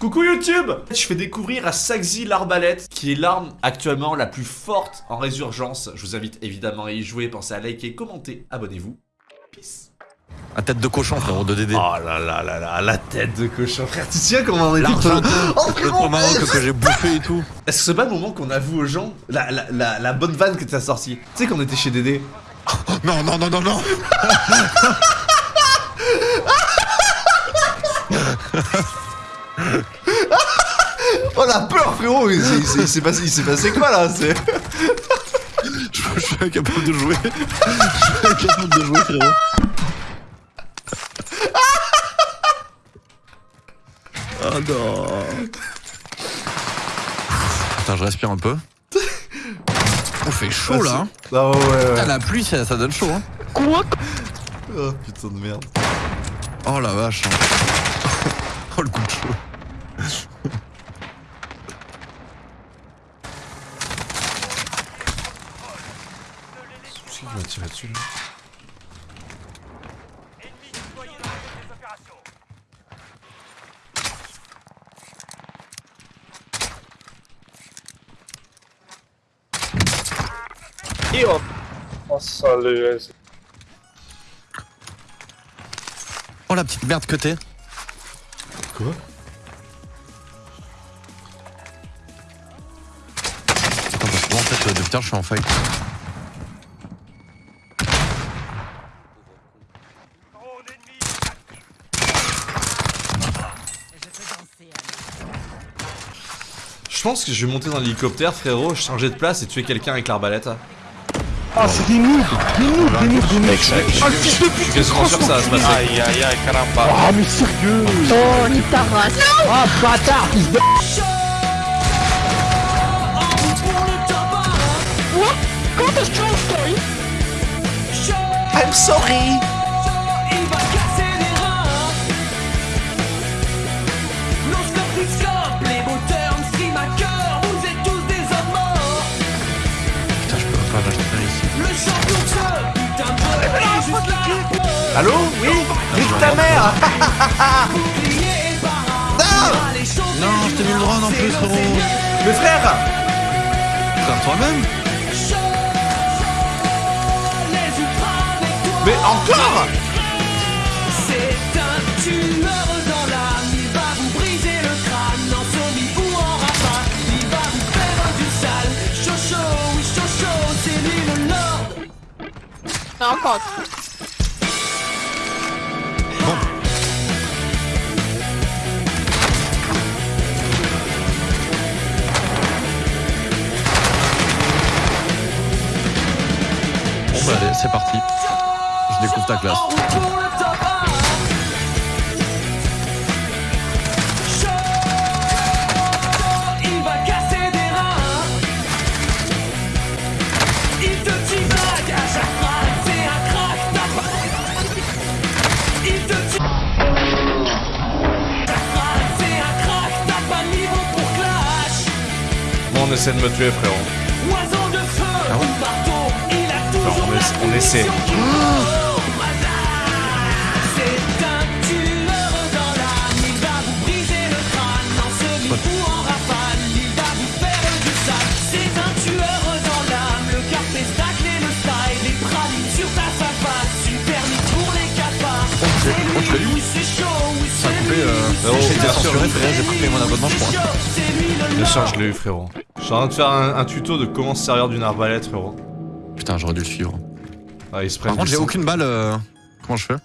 Coucou YouTube Je fais découvrir à Saxi l'arbalète, qui est l'arme actuellement la plus forte en résurgence. Je vous invite évidemment à y jouer, pensez à liker, commenter, abonnez-vous. Peace Un tête de cochon, frérot, de DD. Oh là là là là, la tête de cochon, frère, tu tiens comment on est L'argent, Oh le frérot Maroc que j'ai bouffé et tout. Est-ce que c'est pas le moment qu'on avoue aux gens la, la, la, la bonne vanne que t'as sortie? Tu sais qu'on était chez Dédé Non, non, non, non, non. Oh la peur frérot Il s'est- il s'est- il s'est passé, il s'est passé quoi là. Je, je suis incapable de jouer. Je suis incapable de jouer, frérot. Oh non. Attends, je respire un peu. On fait chaud là. hein. Ah ouais ouais Putain, ouais la pluie, ça, ça donne chaud. Hein. Oh putain de merde Oh la vache. hein. Oh le coup de chaud. Qui m'a tiré dessus là Et Oh salut Oh la petite merde que t'es. Quoi? Euh, tard, je suis en fight. Je pense que je vais monter dans l'hélicoptère frérot, changer de place et tuer quelqu'un avec l'arbalète. Ah c'est des noobs Des noobs, des noobs, des noobs Ah le fils de Je suis quasiment sûr que ça va se passer. Aïe aïe aïe caramba Ah mais sérieux Oh, nique ta race. Ah bâtard fils de... de ce putain de jeu est juste là Allô Oui Nique ta mère. chantez Non, je t'ai mis le drone en plus, frérot. Mais frère. Putain, toi-même Mais encore C'est un tueur dans l'âme. Il va vous briser le crâne. En semi ou en rafale Il va vous faire du sale. Chaud, oui chaud C'est lui le lord encore. Bon on essaie de me tuer frérot. Oiseau de feu ou marteau Il a toujours on essa- on essaie. Ça a coupé, euh, oui, frérot, c'est j'ai frère, mon abonnement, je crois. Bien sûr je l'ai eu frérot. Je suis en train de faire un, un tuto de comment se servir d'une arbalète frérot. Putain, j'aurais dû le suivre. Ah ils se Par contre, j'ai aucune balle. euh, Comment je fais?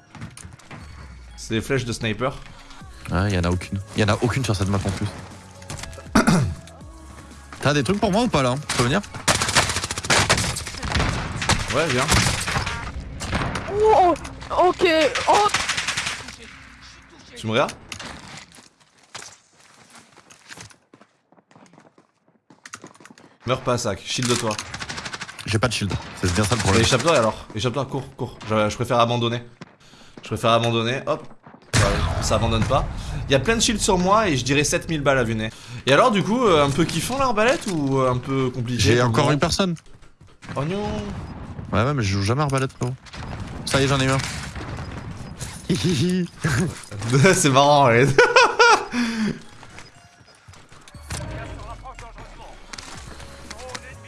C'est des flèches de sniper. Ah, y en a aucune. Y en a aucune sur cette map en plus. T'as des trucs pour moi ou pas là? Tu peux venir? Ouais viens. Oh, ok. Oh, Tu me regardes Meurs pas sac, shield de toi. J'ai pas de shield. C'est bien ça le problème. échappe-toi alors, échappe-toi, cours, cours. Je, je préfère abandonner. Je préfère abandonner, hop. Ça abandonne pas. Il y a plein de shields sur moi et je dirais 7000 balles à vue nez. Et alors du coup, euh, un peu kiffant l'arbalète ou euh, un peu compliqué J'ai encore une personne. Oh non Ouais, ouais, mais je joue jamais arbalète, frérot. Ça y est, j'en ai eu un. C'est marrant, ouais.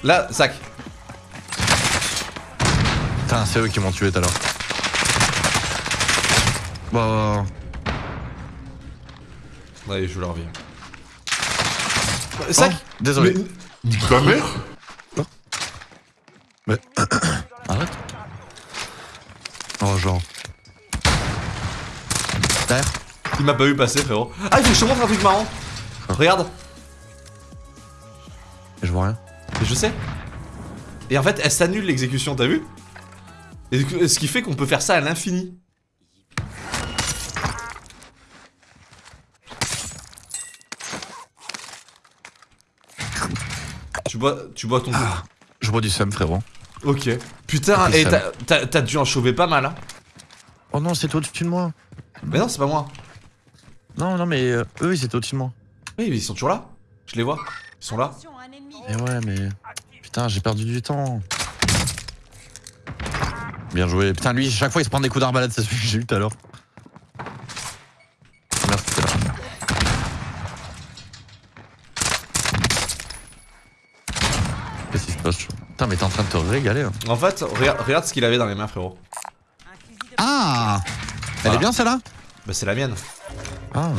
Là, sac. Putain, c'est eux qui m'ont tué tout à l'heure. Bah. Là, ils jouent leur vie. Sac oh, Désolé. Mais... Mère Il m'a pas vu passer, frérot. Ah, il faut que je te montre un truc marrant. Regarde. Je vois rien. Et je sais. Et en fait, elle s'annule l'exécution, t'as vu? Et ce qui fait qu'on peut faire ça à l'infini. Tu bois, tu bois ton coup. Je bois du seum, frérot. Ok. Putain, et t'as- dû en chauver pas mal, hein Oh non, c'est au-dessus de moi. Mais non, c'est pas moi. Non, non, mais euh, eux, ils étaient au-dessus de moi. Oui, mais ils sont toujours là. Je les vois. Ils sont là. Et ouais, mais. Putain, j'ai perdu du temps. Bien joué. Putain, lui, chaque fois, il se prend des coups d'arbalète, c'est celui que j'ai eu tout à l'heure. Là. Qu'est-ce qui se passe Putain, mais t'es en train de te régaler. hein. En fait, regarde, regarde ce qu'il avait dans les mains, frérot. Ah Elle Voilà. est bien celle-là? Bah, c'est la mienne. Ah.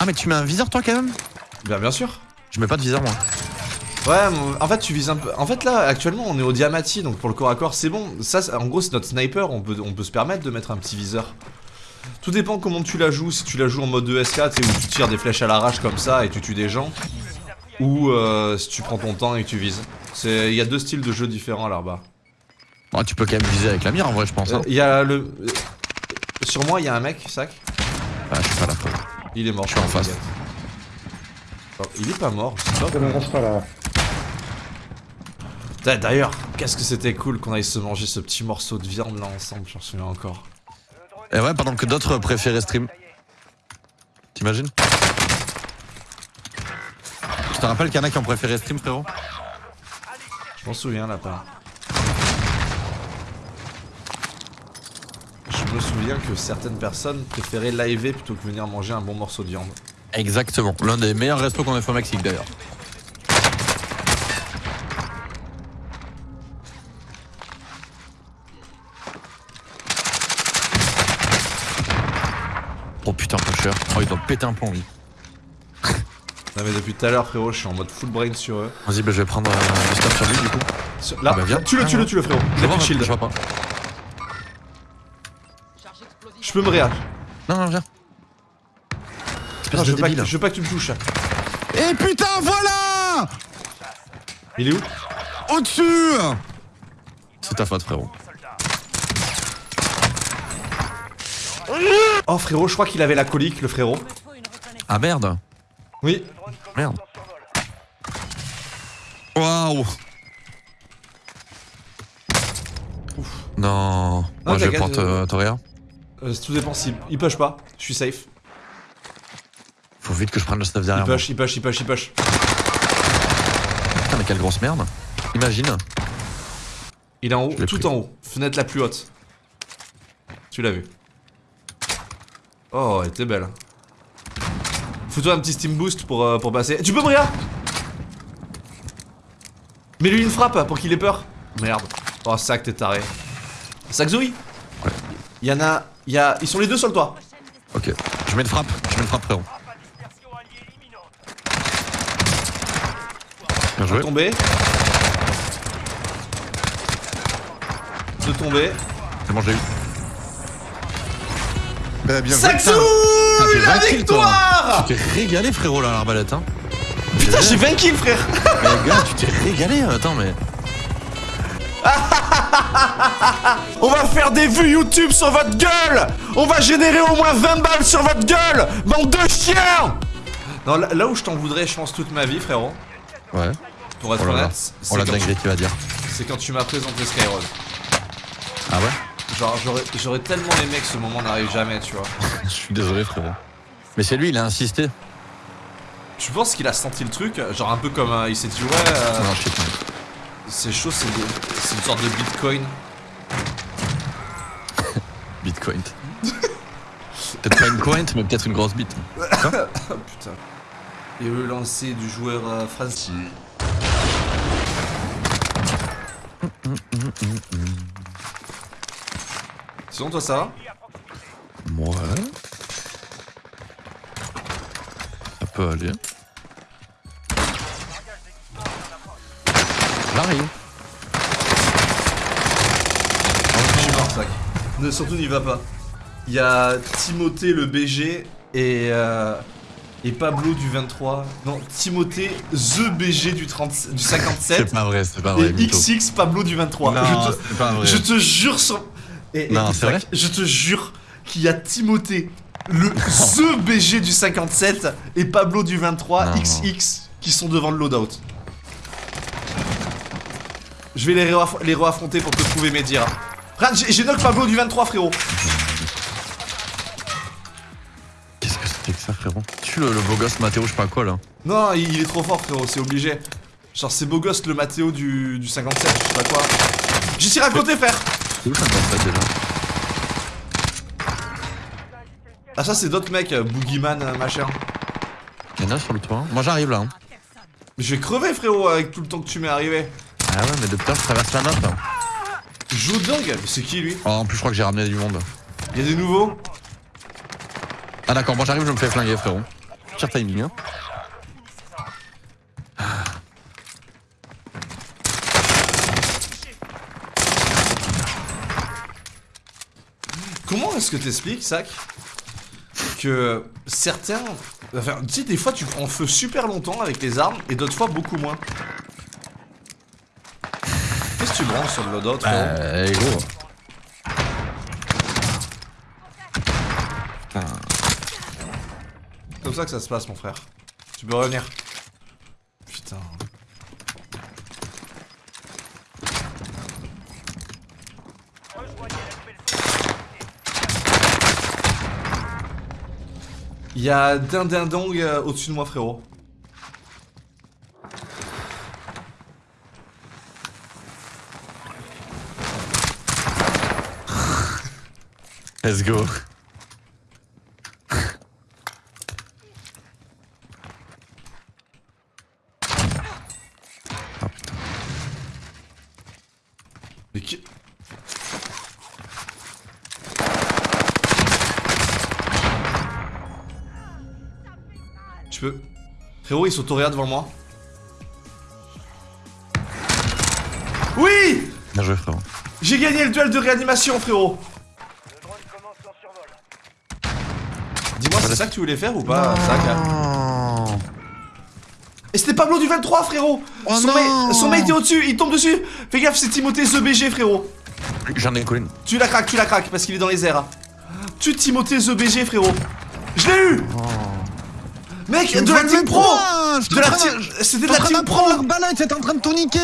Ah, mais tu mets un viseur toi quand même Bien, bien sûr. Je mets pas de viseur moi. Ouais, en fait, tu vises un peu. En fait, là, actuellement, on est au diamati, donc pour le corps à corps, c'est bon. Ça, en gros, c'est notre sniper. On peut, on peut se permettre de mettre un petit viseur. Tout dépend comment tu la joues. Si tu la joues en mode 2SK, tu sais, où tu tires des flèches à l'arrache comme ça et tu tues des gens. Ou euh, si tu prends ton temps et que tu vises. C'est- Il y a deux styles de jeu différents là-bas. Oh, tu peux quand même viser avec la mire en vrai, je pense. Euh, Hein. Y a le. euh, Sur moi, il y a un mec, sac. Ah, je suis pas là. Il est mort. Je suis en face. Oh, il est pas mort, je sais pas. Ça ne reste pas là. D'a- D'ailleurs, qu'est-ce que c'était cool qu'on aille se manger ce petit morceau de viande là ensemble, j'en souviens encore. Et ouais, pendant que d'autres préféraient stream. T'imagines? Tu te rappelles qu'il y en a qui ont préféré stream, frérot? Je m'en souviens là Je me souviens que certaines personnes préféraient liver plutôt que venir manger un bon morceau de viande. Exactement. L'un des meilleurs restos qu'on ait fait au Mexique d'ailleurs. Oh putain, pusher. Oh, il doit péter un plomb, lui. Non mais depuis tout à l'heure frérot, je suis en mode full brain sur eux. Vas-y, bah, je vais prendre euh, du stuff sur lui, du coup. Là, Ah bah, viens. tu le, tu le, tu le frérot. Je J'ai vois, plus de je shield. vois pas. Je peux me réa. Non, non, viens. Espèce Non, je veux, pas que, je veux pas que tu me touches. Et putain, voilà Il est où? Au-dessus C'est ta faute, frérot. Oh frérot, je crois qu'il avait la colique le frérot. Ah merde Oui. Merde. Waouh Non. Moi je t'inquiète, porte euh, euh, Toria. Euh, tout dépend s'il il push pas. Je suis safe. Faut vite que je prenne le stuff Il derrière moi. push, il push, il push, il push. Putain mais quelle grosse merde. Imagine. Il est en haut, tout pris. en haut. Fenêtre la plus haute. Tu l'as vu. Oh, elle était belle. Fous-toi un petit steam boost pour, euh, pour passer. Tu peux Bria? Mets-lui une frappe pour qu'il ait peur. Merde. Oh, sac, t'es taré. Sac Zoé Il y en a. Il y a. Ils sont les deux sur le toit. Ok. Je mets une frappe. Je mets une frappe frérot. Bien joué. Tomber. De tomber. C'est bon j'ai eu. Bah bien Zoé fait La 20 kills, toi. victoire Tu t'es régalé frérot là l'arbalète hein. Putain, j'ai 20 kills, frère Mais gars tu t'es régalé attends mais. On va faire des vues YouTube sur votre gueule On va générer au moins 20 balles sur votre gueule Bande de chiens Non, là, là où je t'en voudrais, je pense, toute ma vie, frérot, Ouais. pour être Oh honnête, c'est Oh la quand, dinguerie tu vas dire. c'est quand tu m'as présenté Skyroad. Ah ouais? Genre, j'aurais- j'aurais tellement aimé que ce moment n'arrive jamais, tu vois. Je suis désolé frérot. Mais c'est lui il a insisté. Tu penses qu'il a senti le truc Genre un peu comme euh, il s'est dit, ouais, euh, Non je sais pas. C'est chaud, c'est une sorte de bitcoin. Bitcoin. peut-être pas une coin, mais peut-être une grosse bite. Oh putain. Et le lancer du joueur euh, français. Sinon, toi, ça va? Ouais. Ça peut aller. J'arrive. Je suis mort, sac. Ne, surtout, n'y va pas. Il y a Timothée le BG et, euh, et Pablo du 23. Non, Timothée The BG du, 30, du 57. C'est pas vrai, c'est pas vrai. et mytho. XX Pablo du 23. Non, je, te, c'est pas vrai. je te jure sur. Et, Non, vrai Je te jure qu'il y a Timothée, le The BG du 57 et Pablo du 23 Non. XX qui sont devant le loadout. Je vais les, les réaffronter pour te prouver mes dires. Regarde, j'ai knock Pablo du 23, frérot. Qu'est-ce que c'était que ça, frérot? Tu le, le beau gosse Mathéo, je sais pas quoi là. Non, il, il est trop fort, frérot, c'est obligé. Genre, c'est beau gosse le Mathéo du, du 57, je sais pas quoi. J'ai tiré à côté, frère. C'est où 57 déjà? Ah, ça, c'est d'autres mecs, euh, Boogeyman, euh, machin. Y'en a sur le toit. Moi j'arrive là. hein. Mais je vais crever, frérot, avec tout le temps que tu m'es arrivé. Ah ouais, mais je traverse la map. hein. Mais c'est qui, lui? Oh, en plus, je crois que j'ai ramené du monde. Il y a des nouveaux? Ah d'accord, moi j'arrive, je me fais flinguer, frérot. Tire timing, hein. Comment est-ce que t'expliques, Sac Que certains... Enfin, tu sais, des fois, tu prends feu super longtemps avec les armes, et d'autres fois, beaucoup moins? Sur le loadout, frérot Euh, gros. Putain. C'est comme ça que ça se passe, mon frère. Tu peux revenir. Putain. Il y a Dindindong euh, au-dessus de moi, frérot. Let's go. Ah putain. Mais qui... Tu peux... Frérot, ils sont autoréa devant moi. Oui Bien joué, frérot. J'ai gagné le duel de réanimation, frérot ça que tu voulais faire ou pas, Oh. Et c'était Pablo du 23, frérot Oh son, non. mate, son mate est au-dessus, il tombe dessus. Fais gaffe, c'est Timothée The BG, frérot. J'en ai collé une. Tu la craques, tu la craques, parce qu'il est dans les airs. Tu Timothée The BG, frérot. Je l'ai eu Mec, de la team pro. De la team... C'était de la team pro. l'arbalète, c'était en train de tout niquer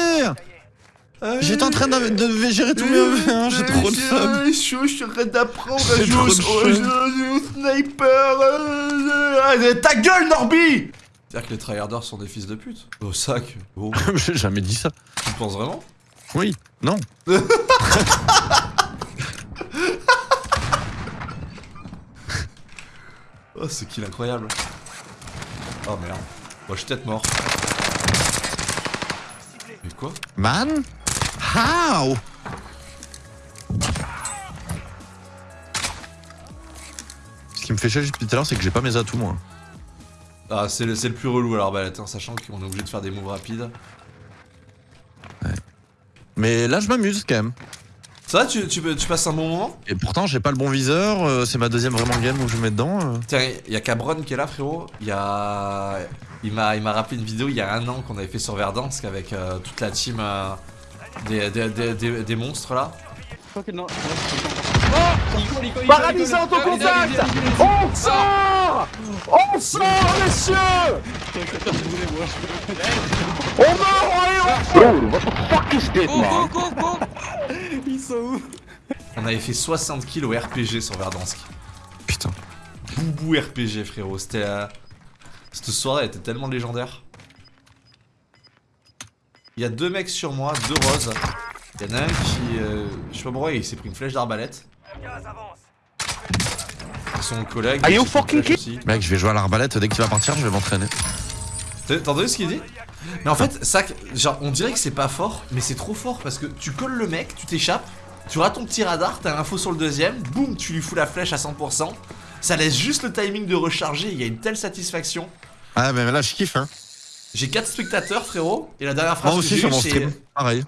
J'étais en train de, de gérer tous mes EV, hein, j'ai trop de fun. Je suis en train d'apprendre à J'ai jouer trop au, sniper. euh, euh, Ta gueule, Norby C'est-à-dire que les tryharders sont des fils de pute. Au sac. Oh, J'ai jamais dit ça. tu penses vraiment? Oui, non. Oh, c'est kill incroyable. Oh merde. Moi, je suis peut-être mort. Mais quoi Man? How? Ce qui me fait chier depuis tout à l'heure, c'est que j'ai pas mes atouts, moi. Ah, c'est le, le plus relou à l'arbalète, hein, sachant qu'on est obligé de faire des moves rapides. Mais là, je m'amuse quand même. Ça va, tu, tu, tu passes un bon moment? Et pourtant, j'ai pas le bon viseur, euh, c'est ma deuxième vraiment game où je mets dedans. euh. Tiens, il y a Cabron qui est là, frérot. Il y a. Il m'a, il m'a rappelé une vidéo il y a un an qu'on avait fait sur Verdansk avec euh, toute la team des, des, des, des- des monstres là. Paralysé en ton contact On sort On sort, messieurs On meurt, allez, on... Bro, what the fuck is this, man? On avait fait 60 kills au RPG sur Verdansk. Putain. Boubou RPG, frérot. C'était. euh, Cette soirée était tellement légendaire. Il y a deux mecs sur moi, deux roses. Il y en a un qui. euh, je sais pas pourquoi, il s'est pris une flèche d'arbalète. Son collègue. Are you fucking. Mec, je vais jouer à l'arbalète, dès que tu vas partir, je vais m'entraîner. T'as t'as entendu ce qu'il dit? Mais en fait, ça, genre, on dirait que c'est pas fort, mais c'est trop fort parce que tu colles le mec, tu t'échappes, tu rates ton petit radar, t'as l'info sur le deuxième, boum, tu lui fous la flèche à 100%. Ça laisse juste le timing de recharger, il y a une telle satisfaction. Ah, mais là, je kiffe, hein. J'ai 4 spectateurs, frérot, et la dernière phrase Moi que aussi j'ai sur mon stream. Pareil.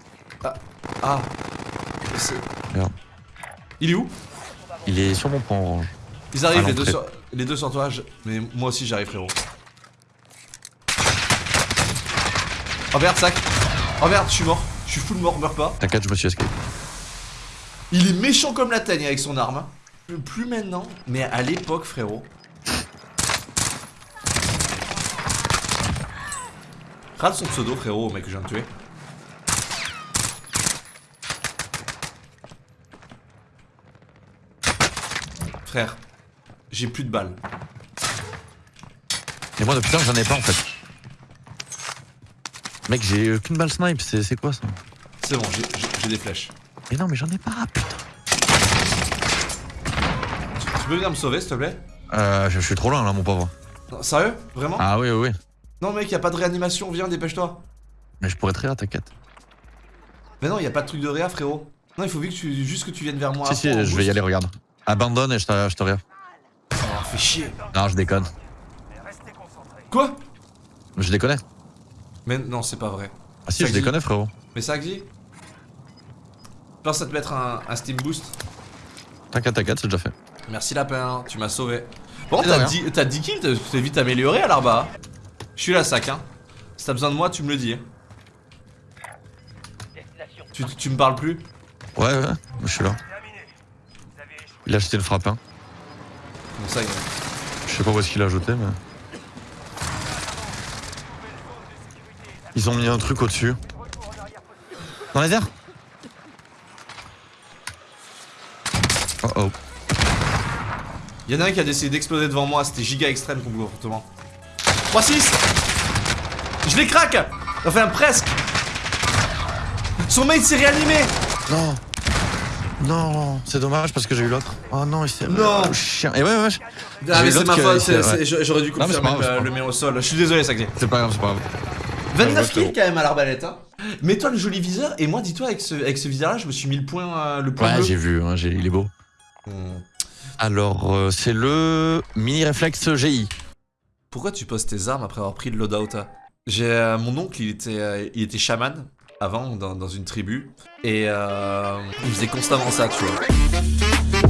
Ah. C'est- Merde. Il est où? Il est sur mon point orange. Ils arrivent les deux, sur, les deux sur toi, mais moi aussi j'arrive frérot. Oh merde, sac Oh merde, je suis mort. Je suis full mort, meurs pas. T'inquiète, je me suis escape. Il est méchant comme la teigne avec son arme. hein. Plus maintenant, mais à l'époque, frérot. Rate son pseudo, frérot, mec que je viens de tuer. Frère, j'ai plus de balles. Et moi, depuis temps, j'en ai pas en fait. Mec, j'ai aucune balle snipe, c'est quoi ça C'est bon, j'ai- des flèches. Mais non, mais j'en ai pas, putain. Tu, tu peux venir me sauver, s'il te plaît? Euh, je, je suis trop loin là, mon pauvre. Sérieux? Vraiment? Ah oui, oui, oui. Non, mec, y a pas de réanimation, viens, dépêche-toi. Mais je pourrais te rire, t'inquiète. Mais non, y a pas de truc de réa, frérot. Non, il faut vite que tu, juste que tu viennes vers moi. Si, si, je vais y aller, regarde. Abandonne et je te, je te rire. Oh, fais chier. Non, je déconne. Quoi? Je déconne. Mais non, c'est pas vrai. Ah si, je déconne, frérot. Mais ça, Xi Pense à te mettre un, un Steam Boost. T'inquiète, t'inquiète, c'est déjà fait. Merci, lapin, tu m'as sauvé. Bon, t'as rien. 10, t'as 10 kills, t'es vite amélioré à l'arba. Je suis là, sac, hein. Si t'as besoin de moi, tu me le dis. hein. Tu, tu me parles plus? Ouais, ouais, je suis là. Il a acheté le frappin. Bon, ça, Je sais pas où est-ce qu'il a ajouté, mais. Ils ont mis un truc au-dessus. Dans les airs? Oh oh. Il y en a un qui a décidé d'exploser devant moi, c'était giga extrême comme comportement. 3-6 Je les craque Enfin presque Son mate s'est réanimé Non Non, c'est dommage parce que j'ai eu l'autre. Oh non, il s'est. Non. Oh, chien. Et ouais, ouais, ouais. Ah mais c'est ma faute, j'aurais dû Non, mais confirmer pas grave, c'est le, mets au sol. Je suis désolé, Saxé. C'est pas grave, c'est pas grave. 29 Ouais, kills quand même à l'arbalète. Hein. Mets-toi le joli viseur et moi dis-toi avec ce, avec ce viseur là je me suis mis le point, euh, le point Ouais, j'ai vu, hein, il est beau. Alors, euh, c'est le mini réflexe GI. Pourquoi tu poses tes armes après avoir pris le loadout hein J'ai euh, mon oncle, il était, euh, il était chaman avant dans, dans une tribu et euh, il faisait constamment ça, tu vois.